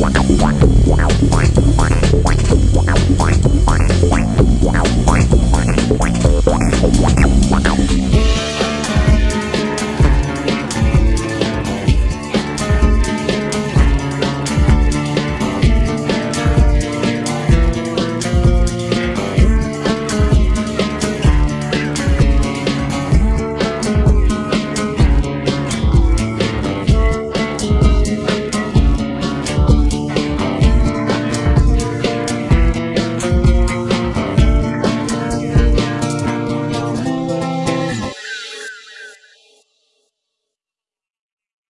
What?